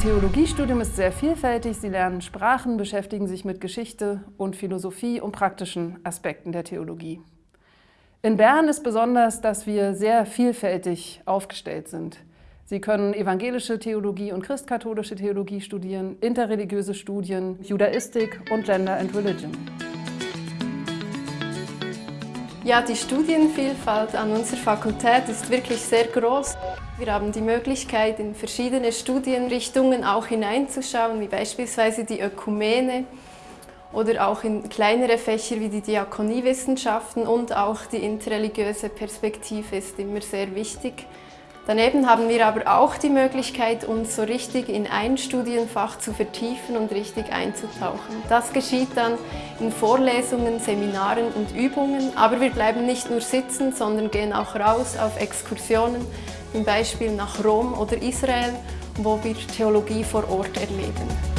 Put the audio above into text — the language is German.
Theologiestudium ist sehr vielfältig. Sie lernen Sprachen, beschäftigen sich mit Geschichte und Philosophie und praktischen Aspekten der Theologie. In Bern ist besonders, dass wir sehr vielfältig aufgestellt sind. Sie können evangelische Theologie und christkatholische Theologie studieren, interreligiöse Studien, Judaistik und Gender and Religion. Ja, die Studienvielfalt an unserer Fakultät ist wirklich sehr groß. Wir haben die Möglichkeit, in verschiedene Studienrichtungen auch hineinzuschauen, wie beispielsweise die Ökumene oder auch in kleinere Fächer wie die Diakoniewissenschaften und auch die interreligiöse Perspektive ist immer sehr wichtig. Daneben haben wir aber auch die Möglichkeit, uns so richtig in ein Studienfach zu vertiefen und richtig einzutauchen. Das geschieht dann in Vorlesungen, Seminaren und Übungen, aber wir bleiben nicht nur sitzen, sondern gehen auch raus auf Exkursionen, zum Beispiel nach Rom oder Israel, wo wir Theologie vor Ort erleben.